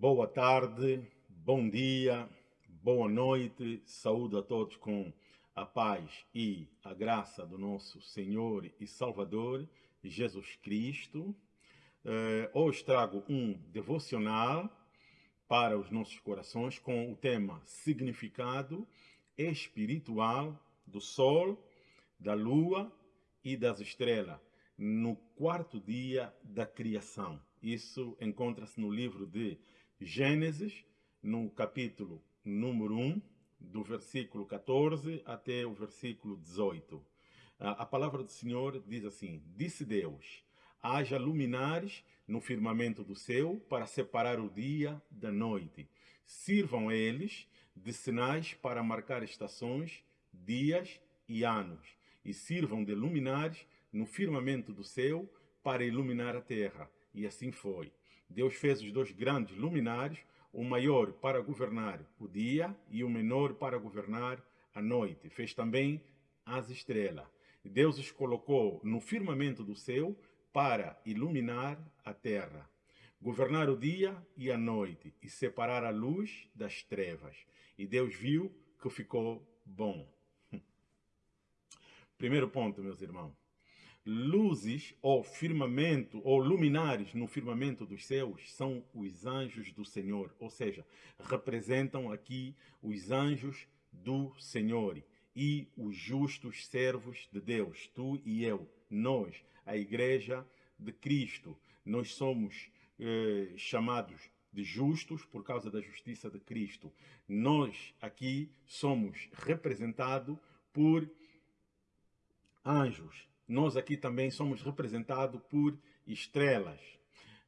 Boa tarde, bom dia, boa noite, saúde a todos com a paz e a graça do nosso Senhor e Salvador, Jesus Cristo. Uh, hoje trago um devocional para os nossos corações com o tema Significado Espiritual do Sol, da Lua e das Estrelas, no quarto dia da criação. Isso encontra-se no livro de Gênesis, no capítulo número 1, do versículo 14 até o versículo 18. A palavra do Senhor diz assim, Disse Deus, haja luminares no firmamento do céu para separar o dia da noite. Sirvam eles de sinais para marcar estações, dias e anos. E sirvam de luminares no firmamento do céu para iluminar a terra. E assim foi. Deus fez os dois grandes luminares, o maior para governar o dia e o menor para governar a noite. Fez também as estrelas. Deus os colocou no firmamento do céu para iluminar a terra, governar o dia e a noite e separar a luz das trevas. E Deus viu que ficou bom. Primeiro ponto, meus irmãos luzes ou firmamento ou luminares no firmamento dos céus são os anjos do Senhor, ou seja, representam aqui os anjos do Senhor e os justos servos de Deus, tu e eu, nós, a igreja de Cristo, nós somos eh, chamados de justos por causa da justiça de Cristo. Nós aqui somos representados por anjos nós aqui também somos representados por estrelas.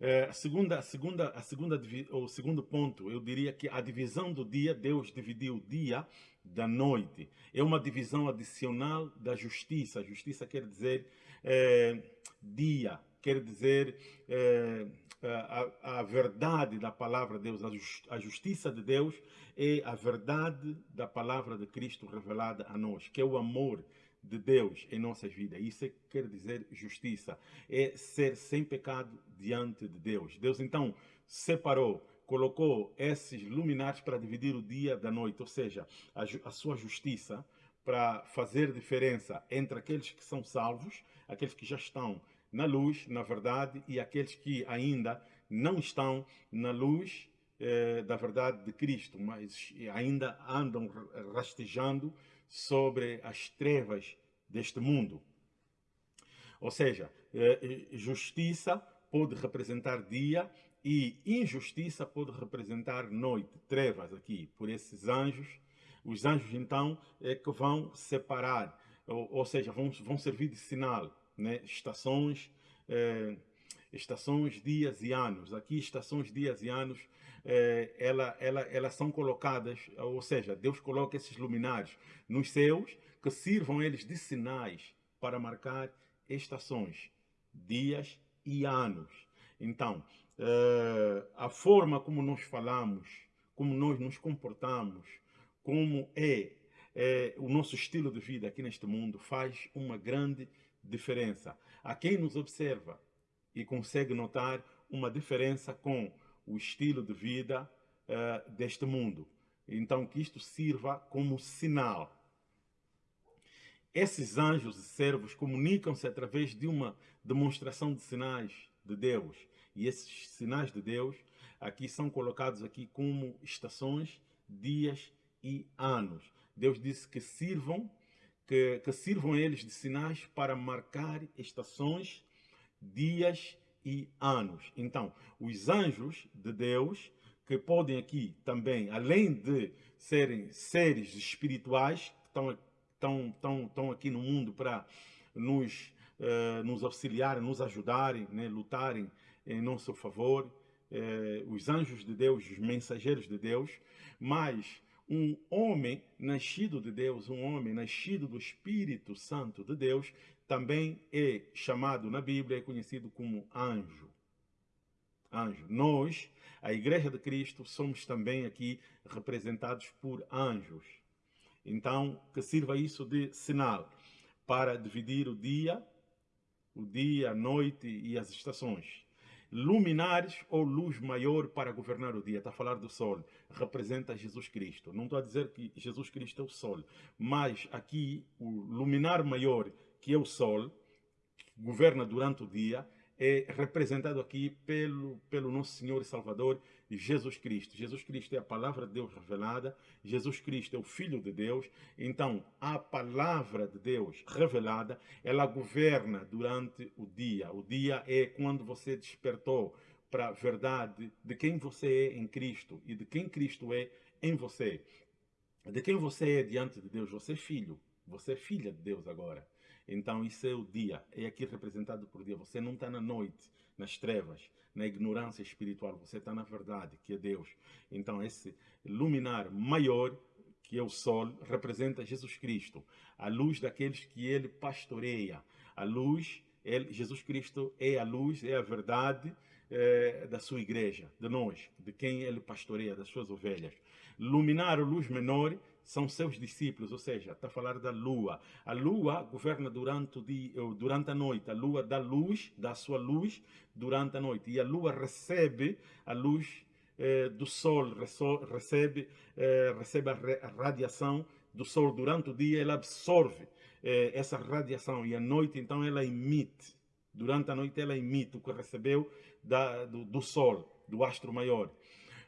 É, a segunda, a segunda, a segunda, o segundo ponto, eu diria que a divisão do dia, Deus dividiu o dia da noite. É uma divisão adicional da justiça. Justiça quer dizer é, dia, quer dizer é, a, a, verdade da palavra de Deus, a justiça de Deus é a verdade da palavra de Cristo revelada a nós, que é o amor de Deus em nossas vidas. Isso é, quer dizer justiça. É ser sem pecado diante de Deus. Deus então separou, colocou esses luminares para dividir o dia da noite, ou seja, a, a sua justiça para fazer diferença entre aqueles que são salvos, aqueles que já estão na luz, na verdade, e aqueles que ainda não estão na luz eh, da verdade de Cristo, mas ainda andam rastejando sobre as trevas deste mundo. Ou seja, eh, justiça pode representar dia e injustiça pode representar noite, trevas aqui, por esses anjos. Os anjos, então, é que vão separar, ou, ou seja, vão, vão servir de sinal, né? estações, eh, estações, dias e anos. Aqui, estações, dias e anos é, ela, ela, elas são colocadas, ou seja, Deus coloca esses luminares nos céus que sirvam eles de sinais para marcar estações, dias e anos. Então, é, a forma como nós falamos, como nós nos comportamos, como é, é o nosso estilo de vida aqui neste mundo faz uma grande diferença. A quem nos observa e consegue notar uma diferença com o estilo de vida uh, deste mundo. Então, que isto sirva como sinal. Esses anjos e servos comunicam-se através de uma demonstração de sinais de Deus. E esses sinais de Deus aqui são colocados aqui como estações, dias e anos. Deus disse que sirvam, que, que sirvam eles de sinais para marcar estações, dias e anos. Então, os anjos de Deus, que podem aqui também, além de serem seres espirituais, que estão, estão, estão, estão aqui no mundo para nos, uh, nos auxiliarem, nos ajudarem, né, lutarem em nosso favor, uh, os anjos de Deus, os mensageiros de Deus, mas um homem nascido de Deus, um homem nascido do Espírito Santo de Deus, também é chamado na Bíblia, é conhecido como anjo. Anjo. Nós, a Igreja de Cristo, somos também aqui representados por anjos. Então, que sirva isso de sinal para dividir o dia, o dia, a noite e as estações. luminares ou luz maior para governar o dia. Está a falar do sol, representa Jesus Cristo. Não estou a dizer que Jesus Cristo é o sol, mas aqui o luminar maior, que é o sol, que governa durante o dia, é representado aqui pelo, pelo nosso Senhor e Salvador Jesus Cristo. Jesus Cristo é a palavra de Deus revelada, Jesus Cristo é o Filho de Deus. Então, a palavra de Deus revelada, ela governa durante o dia. O dia é quando você despertou para a verdade de quem você é em Cristo e de quem Cristo é em você. De quem você é diante de Deus. Você é filho, você é filha de Deus agora. Então, isso é o dia, é aqui representado por dia. Você não está na noite, nas trevas, na ignorância espiritual, você está na verdade, que é Deus. Então, esse luminar maior, que é o sol, representa Jesus Cristo, a luz daqueles que ele pastoreia. A luz, ele, Jesus Cristo é a luz, é a verdade é, da sua igreja, de nós, de quem ele pastoreia, das suas ovelhas. Luminar, a luz menor, são seus discípulos, ou seja, está a falar da lua. A lua governa durante, o dia, durante a noite, a lua dá luz, dá sua luz durante a noite. E a lua recebe a luz eh, do sol, recebe, eh, recebe a radiação do sol durante o dia, ela absorve eh, essa radiação e à noite, então, ela emite. Durante a noite, ela emite o que recebeu da, do, do sol, do astro maior.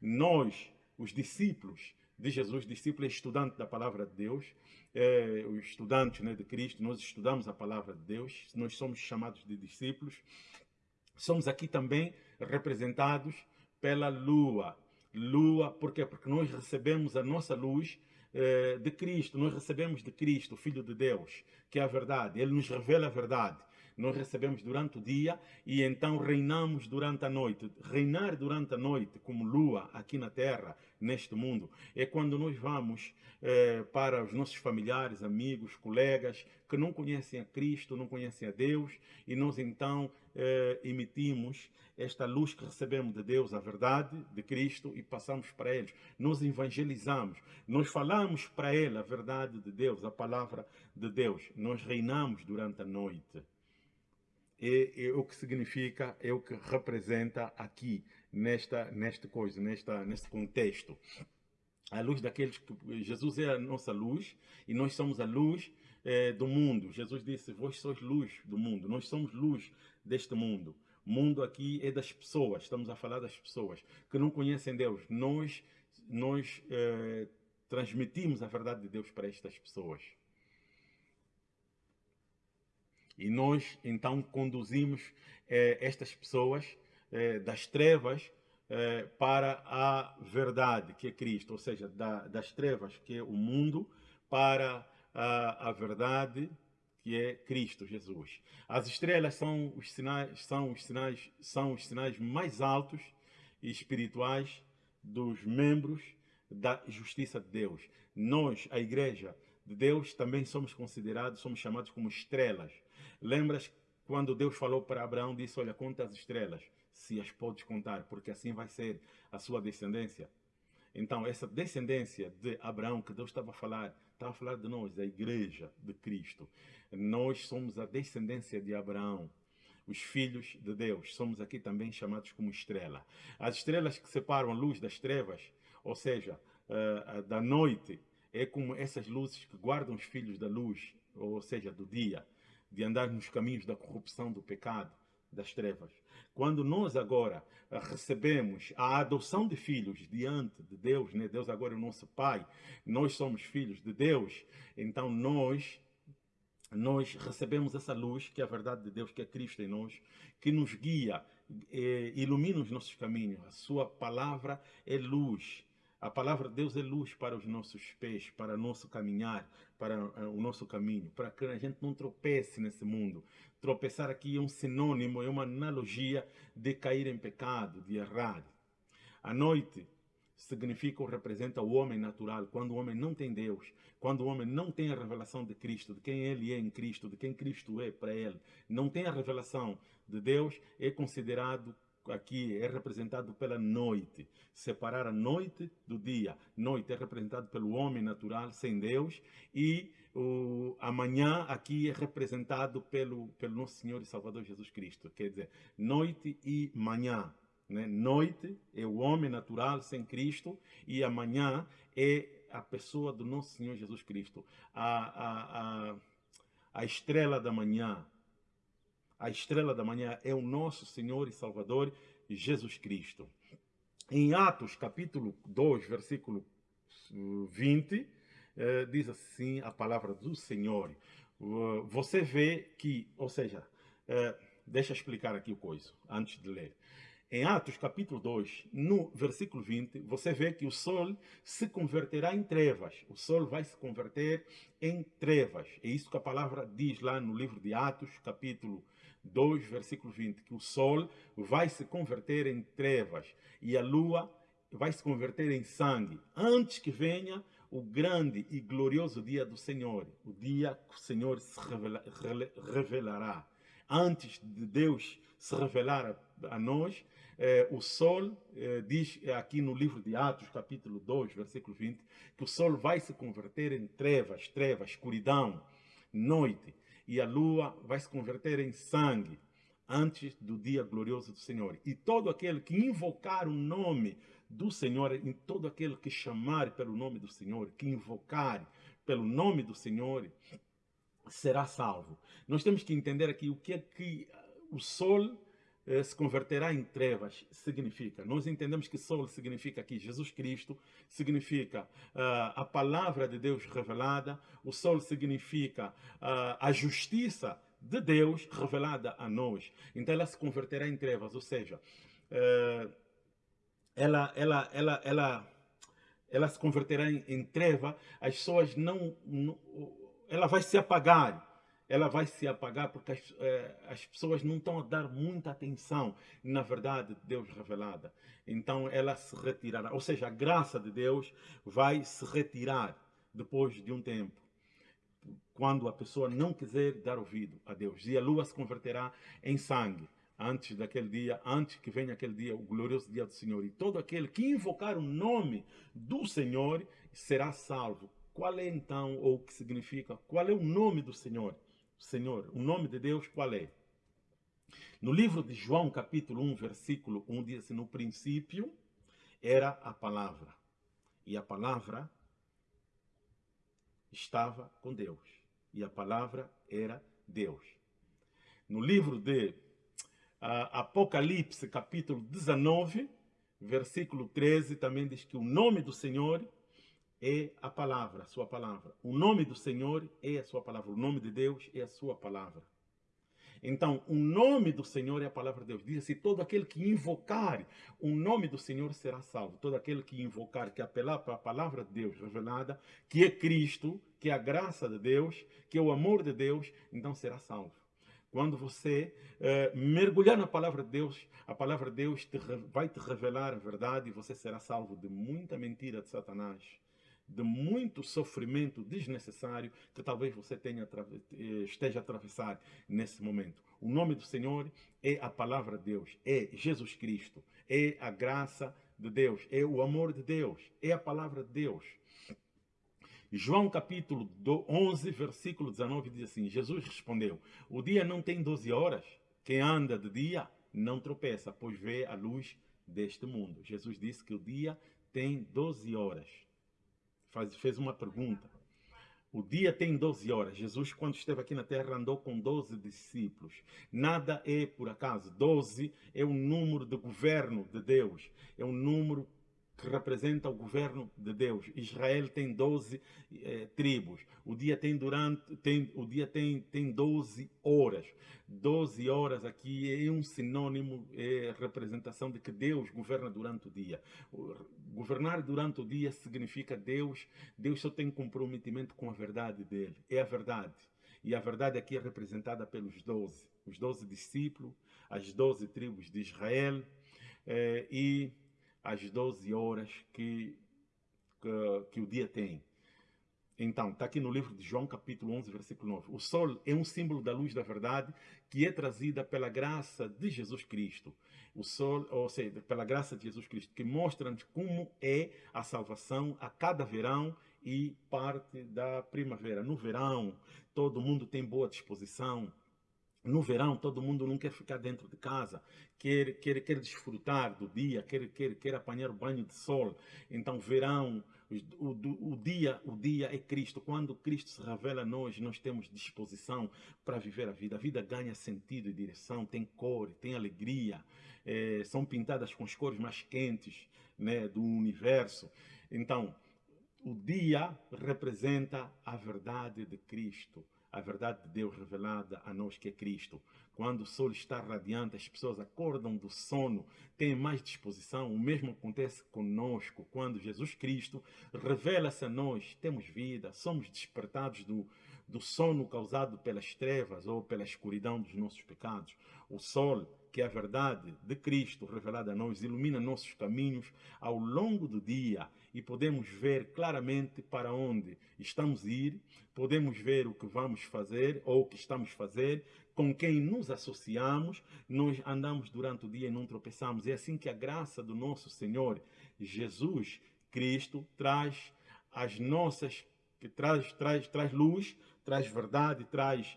Nós, os discípulos, de Jesus, discípulo é estudante da palavra de Deus, é, o estudante né, de Cristo, nós estudamos a palavra de Deus, nós somos chamados de discípulos. Somos aqui também representados pela lua. Lua, por quê? Porque nós recebemos a nossa luz é, de Cristo, nós recebemos de Cristo, o Filho de Deus, que é a verdade. Ele nos revela a verdade nós recebemos durante o dia e então reinamos durante a noite. Reinar durante a noite, como lua aqui na terra, neste mundo, é quando nós vamos eh, para os nossos familiares, amigos, colegas que não conhecem a Cristo, não conhecem a Deus, e nós então eh, emitimos esta luz que recebemos de Deus, a verdade de Cristo, e passamos para eles. Nós evangelizamos, nós falamos para eles a verdade de Deus, a palavra de Deus. Nós reinamos durante a noite é, é, o que significa, é o que representa aqui, nesta, nesta coisa, nesta, neste contexto. A luz daqueles que Jesus é a nossa luz e nós somos a luz é, do mundo. Jesus disse: Vós sois luz do mundo, nós somos luz deste mundo. Mundo aqui é das pessoas, estamos a falar das pessoas que não conhecem Deus. Nós, nós é, transmitimos a verdade de Deus para estas pessoas. E nós, então, conduzimos eh, estas pessoas eh, das trevas eh, para a verdade, que é Cristo, ou seja, da, das trevas, que é o mundo, para a, a verdade, que é Cristo Jesus. As estrelas são os sinais, são os sinais, são os sinais mais altos e espirituais dos membros da justiça de Deus. Nós, a igreja de Deus, também somos considerados, somos chamados como estrelas. Lembras quando Deus falou para Abraão, disse, olha, conta as estrelas, se as podes contar, porque assim vai ser a sua descendência. Então, essa descendência de Abraão que Deus estava a falar, estava a falar de nós, a igreja de Cristo. Nós somos a descendência de Abraão, os filhos de Deus. Somos aqui também chamados como estrela. As estrelas que separam a luz das trevas, ou seja, uh, da noite, é como essas luzes que guardam os filhos da luz, ou seja, do dia de andar nos caminhos da corrupção, do pecado, das trevas. Quando nós agora eh, recebemos a adoção de filhos diante de Deus, né? Deus agora é o nosso Pai, nós somos filhos de Deus, então nós nós recebemos essa luz, que é a verdade de Deus, que é Cristo em nós, que nos guia, eh, ilumina os nossos caminhos. A sua palavra é luz, a palavra de Deus é luz para os nossos pés, para nosso caminhar, para eh, o nosso caminho, para que a gente não tropece nesse mundo. Tropeçar aqui é um sinônimo, é uma analogia de cair em pecado, de errar. A noite significa ou representa o homem natural, quando o homem não tem Deus, quando o homem não tem a revelação de Cristo, de quem ele é em Cristo, de quem Cristo é para ele, não tem a revelação de Deus, é considerado aqui é representado pela noite. Separar a noite do dia. Noite é representado pelo homem natural, sem Deus. E o amanhã aqui é representado pelo, pelo nosso Senhor e Salvador Jesus Cristo. Quer dizer, noite e manhã. Né? Noite é o homem natural sem Cristo e amanhã é a pessoa do nosso Senhor Jesus Cristo. A, a, a, a estrela da manhã. A estrela da manhã é o nosso Senhor e Salvador Jesus Cristo. Em Atos capítulo 2, versículo 20, eh, diz assim a palavra do Senhor. Uh, você vê que, ou seja, eh, deixa eu explicar aqui o coisa, antes de ler. Em Atos capítulo 2, no versículo 20, você vê que o sol se converterá em trevas. O sol vai se converter em trevas. É isso que a palavra diz lá no livro de Atos, capítulo 2, versículo 20, que o sol vai se converter em trevas e a lua vai se converter em sangue, antes que venha o grande e glorioso dia do Senhor, o dia que o Senhor se revela, revelará. Antes de Deus se revelar a, a nós, eh, o sol, eh, diz aqui no livro de Atos, capítulo 2, versículo 20, que o sol vai se converter em trevas, trevas, escuridão, noite, e a lua vai se converter em sangue, antes do dia glorioso do Senhor. E todo aquele que invocar o nome do Senhor, em todo aquele que chamar pelo nome do Senhor, que invocar pelo nome do Senhor, será salvo. Nós temos que entender aqui o que é que o sol se converterá em trevas, significa. Nós entendemos que sol significa aqui Jesus Cristo, significa uh, a palavra de Deus revelada, o sol significa uh, a justiça de Deus revelada a nós. Então ela se converterá em trevas, ou seja, uh, ela, ela, ela, ela, ela se converterá em, em treva, as pessoas não, não, ela vai se apagar ela vai se apagar porque as, eh, as, pessoas não estão a dar muita atenção na verdade de Deus revelada. Então ela se retirará, ou seja, a graça de Deus vai se retirar depois de um tempo, quando a pessoa não quiser dar ouvido a Deus. E a lua se converterá em sangue antes daquele dia, antes que venha aquele dia, o glorioso dia do Senhor. E todo aquele que invocar o nome do Senhor será salvo. Qual é então, ou o que significa, qual é o nome do Senhor? Senhor, o nome de Deus qual é? No livro de João, capítulo 1, versículo 1, diz assim, no princípio era a palavra, e a palavra estava com Deus, e a palavra era Deus. No livro de uh, Apocalipse, capítulo 19, versículo 13, também diz que o nome do Senhor é a palavra, a sua palavra. O nome do Senhor é a sua palavra. O nome de Deus é a sua palavra. Então, o nome do Senhor é a palavra de Deus. Diz assim, todo aquele que invocar o nome do Senhor será salvo. Todo aquele que invocar, que apelar para a palavra de Deus revelada, que é Cristo, que é a graça de Deus, que é o amor de Deus, então será salvo. Quando você eh, mergulhar na palavra de Deus, a palavra de Deus te, vai te revelar a verdade e você será salvo de muita mentira de Satanás de muito sofrimento desnecessário que talvez você tenha, eh, esteja a atravessar nesse momento. O nome do Senhor é a palavra de Deus, é Jesus Cristo, é a graça de Deus, é o amor de Deus, é a palavra de Deus. João capítulo 11, versículo 19 diz assim, Jesus respondeu, o dia não tem 12 horas, quem anda de dia não tropeça, pois vê a luz deste mundo. Jesus disse que o dia tem 12 horas faz, fez uma pergunta. O dia tem 12 horas. Jesus, quando esteve aqui na terra, andou com 12 discípulos. Nada é por acaso. 12 é o número de governo de Deus. É um número que representa o governo de Deus. Israel tem 12 eh, tribos. O dia tem durante tem o dia tem tem 12 horas. 12 horas aqui é um sinônimo, é representação de que Deus governa durante o dia. Governar durante o dia significa Deus, Deus só tem comprometimento com a verdade dele. É a verdade. E a verdade aqui é representada pelos 12, os 12 discípulos, as 12 tribos de Israel eh, e as 12 horas que, que, que o dia tem. Então, está aqui no livro de João, capítulo 11, versículo 9. O sol é um símbolo da luz da verdade que é trazida pela graça de Jesus Cristo. o sol, ou seja, pela graça de Jesus Cristo, que mostra-nos como é a salvação a cada verão e parte da primavera. No verão, todo mundo tem boa disposição. No verão, todo mundo não quer ficar dentro de casa, quer, quer, quer desfrutar do dia, quer, quer, quer apanhar o banho de sol. Então, verão, o, o, dia, o dia é Cristo. Quando Cristo se revela a nós, nós temos disposição para viver a vida. A vida ganha sentido e direção, tem cor, tem alegria. É, são pintadas com as cores mais quentes né, do universo. Então, o dia representa a verdade de Cristo a verdade de Deus revelada a nós que é Cristo. Quando o sol está radiante, as pessoas acordam do sono, têm mais disposição. O mesmo acontece conosco. Quando Jesus Cristo revela-se a nós, temos vida, somos despertados do, do sono causado pelas trevas ou pela escuridão dos nossos pecados. O sol, que é a verdade de Cristo revelada a nós, ilumina nossos caminhos ao longo do dia e podemos ver claramente para onde estamos ir, podemos ver o que vamos fazer ou o que estamos fazer, com quem nos associamos, nós andamos durante o dia e não tropeçamos. É assim que a graça do nosso Senhor Jesus Cristo traz as nossas, traz, traz, traz luz traz verdade, traz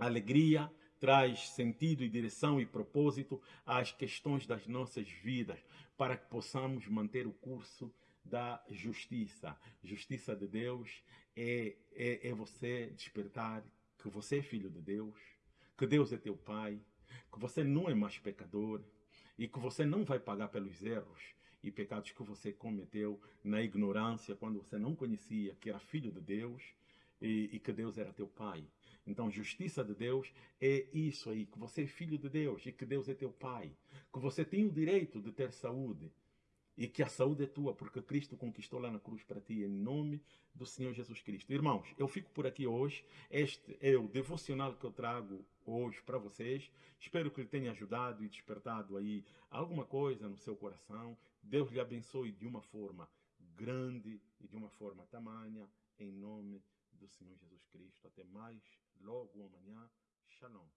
alegria, traz sentido e direção e propósito às questões das nossas vidas, para que possamos manter o curso da justiça. Justiça de Deus é, é, é você despertar que você é filho de Deus, que Deus é teu Pai, que você não é mais pecador e que você não vai pagar pelos erros e pecados que você cometeu na ignorância, quando você não conhecia que era filho de Deus e, e, que Deus era teu pai. Então, justiça de Deus é isso aí, que você é filho de Deus e que Deus é teu pai, que você tem o direito de ter saúde e que a saúde é tua, porque Cristo conquistou lá na cruz para ti, em nome do Senhor Jesus Cristo. Irmãos, eu fico por aqui hoje. Este é o devocional que eu trago hoje para vocês. Espero que ele tenha ajudado e despertado aí alguma coisa no seu coração. Deus lhe abençoe de uma forma grande e de uma forma tamanha, em nome do Senhor Jesus Cristo. Até mais, Lord Womania. Shalom.